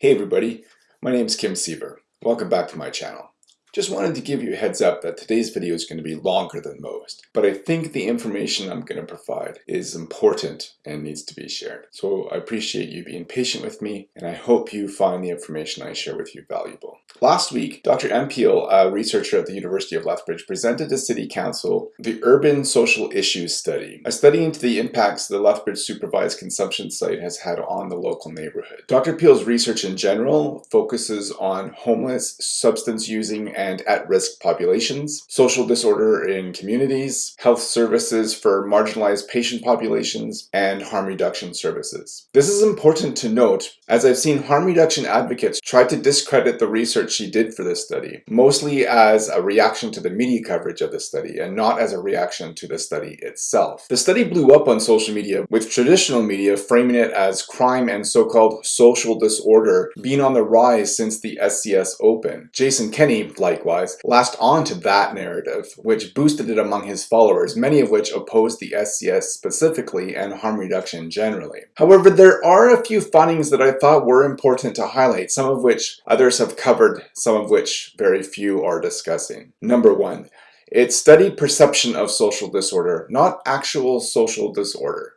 Hey everybody, my name is Kim Siever. Welcome back to my channel. Just wanted to give you a heads up that today's video is going to be longer than most, but I think the information I'm going to provide is important and needs to be shared. So I appreciate you being patient with me, and I hope you find the information I share with you valuable. Last week, Dr. M. Peel, a researcher at the University of Lethbridge, presented to City Council the Urban Social Issues Study, a study into the impacts the Lethbridge supervised consumption site has had on the local neighborhood. Dr. Peel's research in general focuses on homeless, substance using, and at-risk populations, social disorder in communities, health services for marginalized patient populations, and harm reduction services. This is important to note as I've seen harm reduction advocates try to discredit the research she did for this study, mostly as a reaction to the media coverage of the study and not as a reaction to the study itself. The study blew up on social media with traditional media framing it as crime and so-called social disorder being on the rise since the SCS Open. Jason Kenney, likewise, latched on to that narrative, which boosted it among his followers, many of which opposed the SCS specifically and harm reduction generally. However, there are a few findings that I thought were important to highlight, some of which others have covered, some of which very few are discussing. Number one, it studied perception of social disorder, not actual social disorder.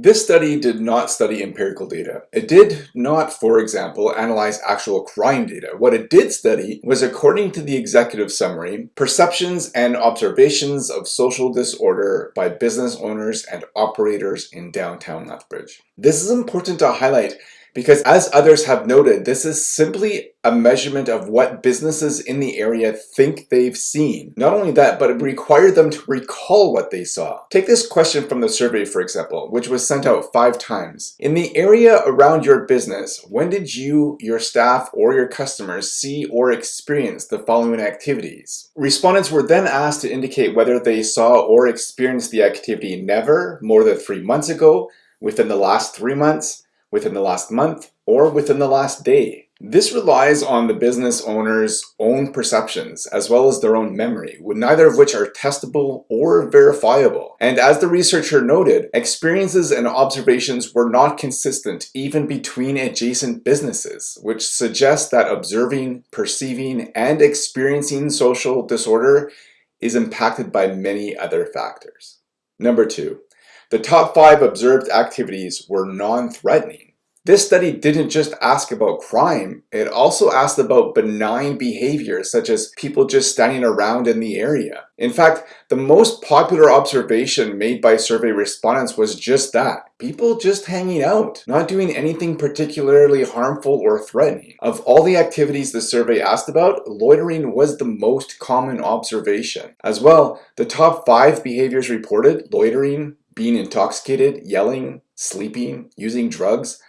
This study did not study empirical data. It did not, for example, analyze actual crime data. What it did study was, according to the executive summary, perceptions and observations of social disorder by business owners and operators in downtown Lethbridge. This is important to highlight because as others have noted, this is simply a measurement of what businesses in the area think they've seen. Not only that, but it required them to recall what they saw. Take this question from the survey, for example, which was sent out five times. In the area around your business, when did you, your staff, or your customers see or experience the following activities? Respondents were then asked to indicate whether they saw or experienced the activity never, more than three months ago, within the last three months, within the last month, or within the last day. This relies on the business owner's own perceptions as well as their own memory, neither of which are testable or verifiable. And as the researcher noted, experiences and observations were not consistent even between adjacent businesses, which suggests that observing, perceiving, and experiencing social disorder is impacted by many other factors. Number two, the top five observed activities were non-threatening. This study didn't just ask about crime, it also asked about benign behaviors such as people just standing around in the area. In fact, the most popular observation made by survey respondents was just that. People just hanging out, not doing anything particularly harmful or threatening. Of all the activities the survey asked about, loitering was the most common observation. As well, the top five behaviors reported, loitering, being intoxicated, yelling, sleeping, using drugs,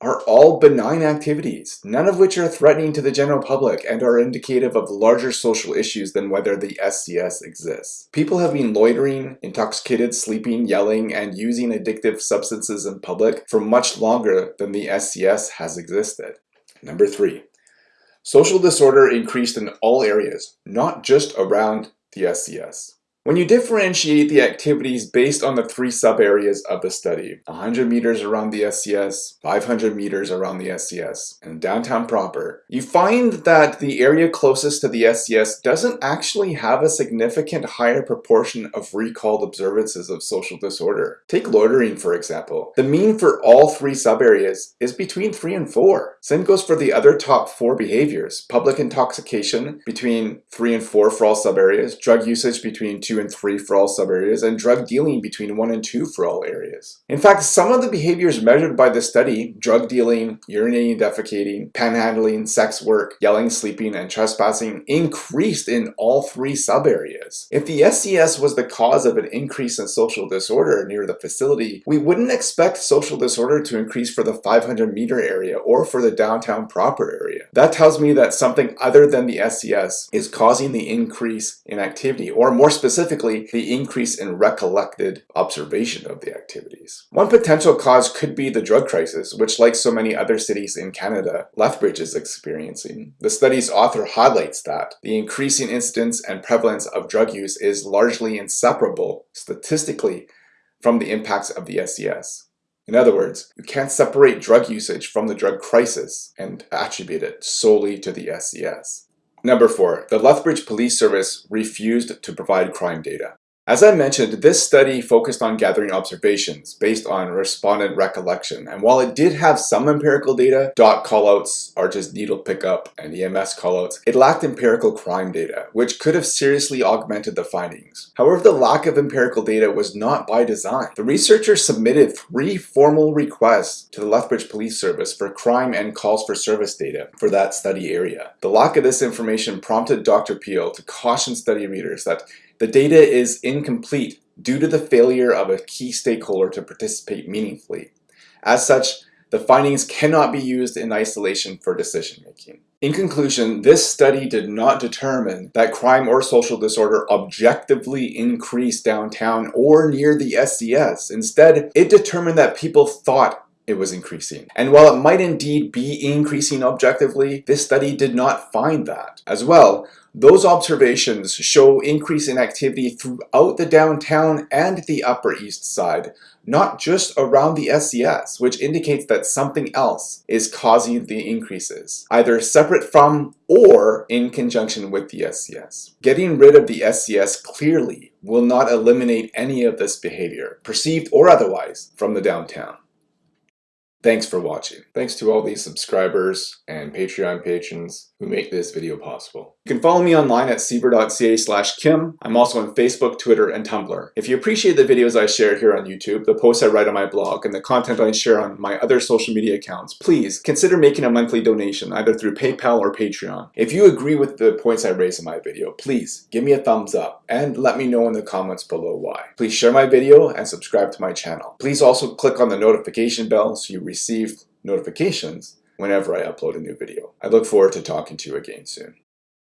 are all benign activities, none of which are threatening to the general public and are indicative of larger social issues than whether the SCS exists. People have been loitering, intoxicated, sleeping, yelling, and using addictive substances in public for much longer than the SCS has existed. Number three, social disorder increased in all areas, not just around the SCS. When you differentiate the activities based on the three sub-areas of the study, 100 meters around the SCS, 500 meters around the SCS, and downtown proper, you find that the area closest to the SCS doesn't actually have a significant higher proportion of recalled observances of social disorder. Take loitering for example. The mean for all three sub-areas is between 3 and 4. Same goes for the other top 4 behaviors. Public intoxication between 3 and 4 for all sub-areas, drug usage between 2 2 and 3 for all subareas, and drug dealing between 1 and 2 for all areas. In fact, some of the behaviors measured by the study, drug dealing, urinating, defecating, panhandling, sex work, yelling, sleeping, and trespassing, increased in all three subareas. If the SCS was the cause of an increase in social disorder near the facility, we wouldn't expect social disorder to increase for the 500 meter area or for the downtown proper area. That tells me that something other than the SCS is causing the increase in activity, or more specifically, specifically the increase in recollected observation of the activities. One potential cause could be the drug crisis, which like so many other cities in Canada, Lethbridge is experiencing. The study's author highlights that the increasing incidence and prevalence of drug use is largely inseparable, statistically, from the impacts of the SCS. In other words, you can't separate drug usage from the drug crisis and attribute it solely to the SCS. Number 4. The Lethbridge Police Service refused to provide crime data. As I mentioned, this study focused on gathering observations based on respondent recollection, and while it did have some empirical data, dot callouts are just needle pickup and EMS callouts, it lacked empirical crime data, which could have seriously augmented the findings. However, the lack of empirical data was not by design. The researchers submitted three formal requests to the Lethbridge Police Service for crime and calls for service data for that study area. The lack of this information prompted Dr. Peel to caution study readers that the data is incomplete due to the failure of a key stakeholder to participate meaningfully. As such, the findings cannot be used in isolation for decision making. In conclusion, this study did not determine that crime or social disorder objectively increased downtown or near the SCS. Instead, it determined that people thought it was increasing. And while it might indeed be increasing objectively, this study did not find that. As well, those observations show increase in activity throughout the downtown and the Upper East Side, not just around the SCS, which indicates that something else is causing the increases, either separate from or in conjunction with the SCS. Getting rid of the SCS clearly will not eliminate any of this behavior, perceived or otherwise, from the downtown. Thanks for watching. Thanks to all these subscribers and Patreon patrons who make this video possible. You can follow me online at siever.ca slash kim. I'm also on Facebook, Twitter, and Tumblr. If you appreciate the videos I share here on YouTube, the posts I write on my blog, and the content I share on my other social media accounts, please consider making a monthly donation either through PayPal or Patreon. If you agree with the points I raise in my video, please give me a thumbs up and let me know in the comments below why. Please share my video and subscribe to my channel. Please also click on the notification bell so you receive notifications whenever I upload a new video. I look forward to talking to you again soon.